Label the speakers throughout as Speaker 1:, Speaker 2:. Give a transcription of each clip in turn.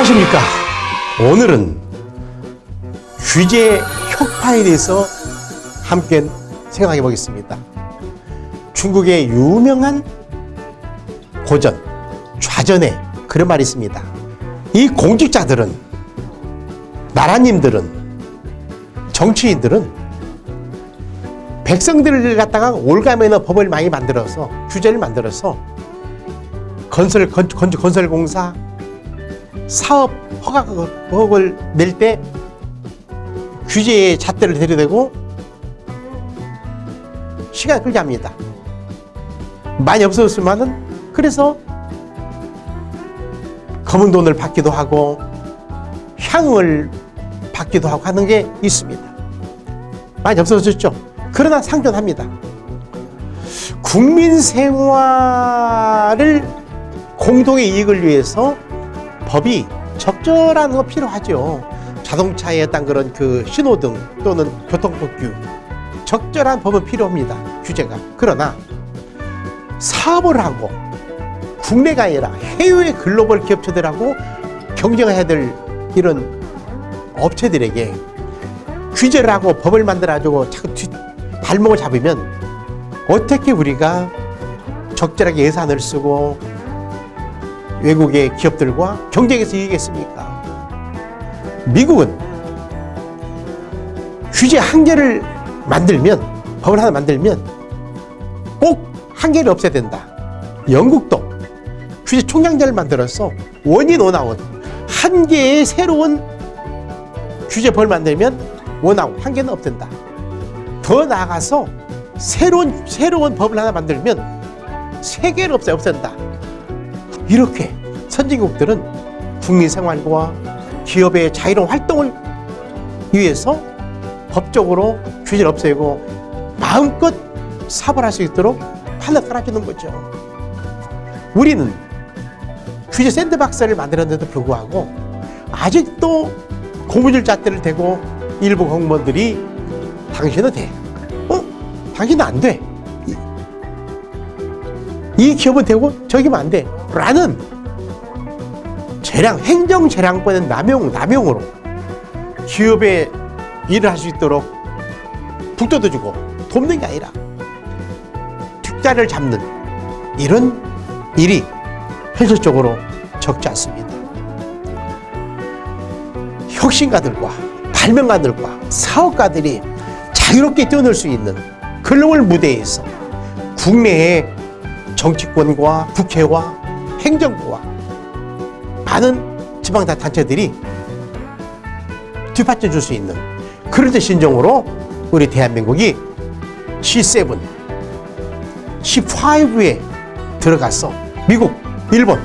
Speaker 1: 안녕하십니까. 오늘은 규제 혁파에 대해서 함께 생각해 보겠습니다. 중국의 유명한 고전, 좌전에 그런 말이 있습니다. 이 공직자들은, 나라님들은, 정치인들은 백성들을 갖다가 올가매는 법을 많이 만들어서, 규제를 만들어서 건설, 건, 건, 건설공사, 사업 허가를 낼때 규제의 잣대를 들이대고 시간 끌게 합니다. 많이 없어졌지만은 그래서 검은 돈을 받기도 하고 향을 받기도 하고 하는 게 있습니다. 많이 없어졌죠. 그러나 상존합니다. 국민 생활을 공동의 이익을 위해서 법이 적절한 거 필요하죠. 자동차에 어떤 그런 그 신호등 또는 교통법규 적절한 법은 필요합니다. 규제가. 그러나 사업을 하고 국내가 아니라 해외 글로벌 기업체들하고 경쟁해야 될 이런 업체들에게 규제를 하고 법을 만들어가지고 자꾸 뒤, 발목을 잡으면 어떻게 우리가 적절하게 예산을 쓰고 외국의 기업들과 경쟁해서 이기겠습니까? 미국은 규제 한계를 만들면 법을 하나 만들면 꼭 한계를 없애야 된다. 영국도 규제 총량제를 만들어서 원인 원아웃 한 개의 새로운 규제 법을 만들면 원아웃 한 개는 없앤다. 더 나아가서 새로운 새로운 법을 하나 만들면 세 개를 없애 없앤다. 이렇게 선진국들은 국민 생활과 기업의 자유로운 활동을 위해서 법적으로 규제를 없애고 마음껏 사업을 할수 있도록 판을 깔아주는 거죠. 우리는 규제 샌드박스를 만들었는데도 불구하고 아직도 고무줄 잣대를 대고 일부 공무원들이 당신은 돼. 어? 당신은 안 돼. 이, 이 기업은 되고 저기면 안 돼. 라는 재량, 행정 재량권의 남용, 남용으로 기업의 일을 할 수 있도록 북돋워 주고 돕는 게 아니라 뒷자를 잡는 이런 일이 현실적으로 적지 않습니다. 혁신가들과 발명가들과 사업가들이 자유롭게 뛰어놀 수 있는 글로벌 무대에서 국내의 정치권과 국회와 행정부와 많은 지방단체들이 뒷받쳐 줄 수 있는 그런 신정으로 우리 대한민국이 G7, C5에 들어가서 미국, 일본,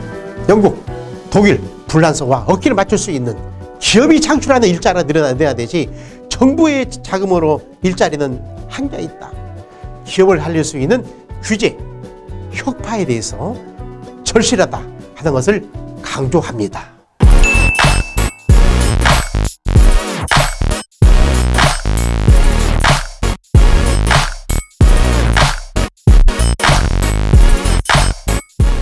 Speaker 1: 영국, 독일, 불란서와 어깨를 맞출 수 있는 기업이 창출하는 일자리가 늘어나야 되지 정부의 자금으로 일자리는 한계 있다. 기업을 살릴 수 있는 규제, 혁파에 대해서 절실하다 하는 것을 강조합니다.